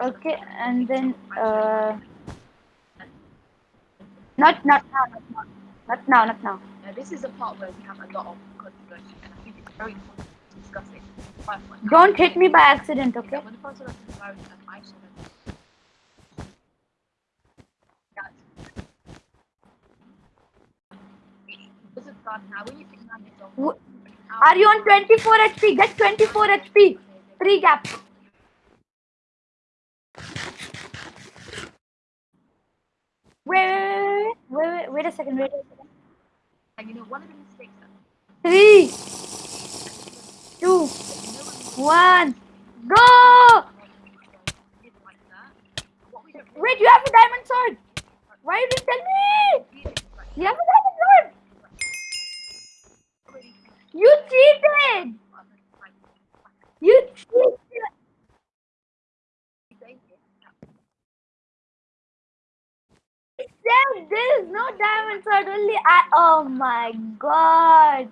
Okay, and then uh, not not now, not now, not now, not now. Now, this is the part where we have a lot of controversy, and I think it's very important to discuss it. Don't hit me by accident, okay? that When the first election married, and I saw them. That. This is God. Now, when you think nine years old, W- Are you on 24 HP? Get 24 HP. Three gap. Wait, wait, wait, wait, a second, wait a second. And you know, one of the mistakes Three, two, you know when we one, go! did like that, what we don't Wait, you have a diamond sword. Why you didn't tell me? really is like You have a diamond sword. You cheated. You cheated. Except there is no diamond sword. Only I. Oh my god.